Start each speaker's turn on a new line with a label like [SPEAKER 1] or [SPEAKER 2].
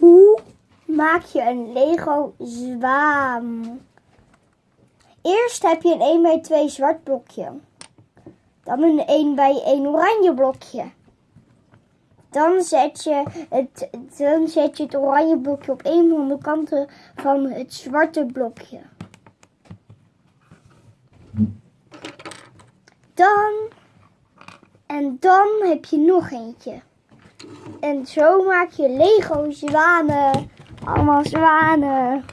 [SPEAKER 1] Hoe maak je een Lego zwaan? Eerst heb je een 1 bij 2 zwart blokje. Dan een 1 bij 1 oranje blokje. Dan zet je het, dan zet je het oranje blokje op een van de kanten van het zwarte blokje. Dan en dan heb je nog eentje. En zo maak je Lego zwanen. Allemaal zwanen.